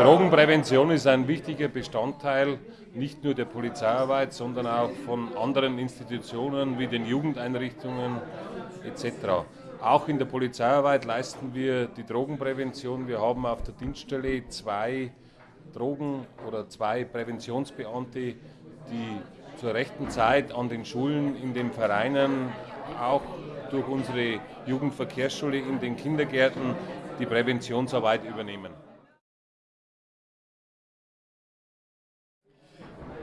Drogenprävention ist ein wichtiger Bestandteil nicht nur der Polizeiarbeit, sondern auch von anderen Institutionen wie den Jugendeinrichtungen etc. Auch in der Polizeiarbeit leisten wir die Drogenprävention. Wir haben auf der Dienststelle zwei Drogen- oder zwei Präventionsbeamte, die zur rechten Zeit an den Schulen, in den Vereinen, auch durch unsere Jugendverkehrsschule in den Kindergärten die Präventionsarbeit übernehmen.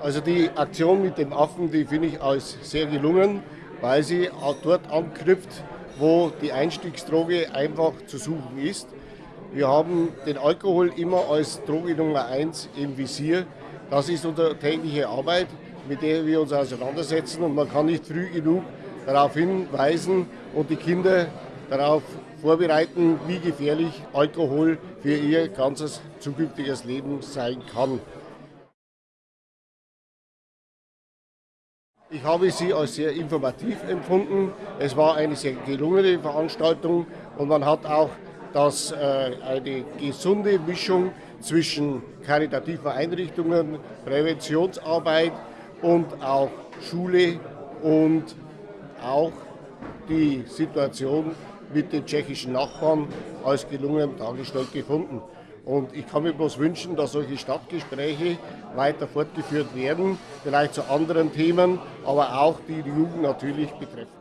Also die Aktion mit dem Affen, die finde ich als sehr gelungen, weil sie dort anknüpft, wo die Einstiegsdroge einfach zu suchen ist. Wir haben den Alkohol immer als Droge Nummer eins im Visier. Das ist unsere tägliche Arbeit, mit der wir uns auseinandersetzen und man kann nicht früh genug darauf hinweisen und die Kinder darauf vorbereiten, wie gefährlich Alkohol für ihr ganzes zukünftiges Leben sein kann. Ich habe sie als sehr informativ empfunden. Es war eine sehr gelungene Veranstaltung und man hat auch das, äh, eine gesunde Mischung zwischen karitativen Einrichtungen, Präventionsarbeit und auch Schule und auch die Situation mit den tschechischen Nachbarn als gelungen dargestellt gefunden. Und ich kann mir bloß wünschen, dass solche Stadtgespräche weiter fortgeführt werden, vielleicht zu anderen Themen, aber auch die die Jugend natürlich betreffen.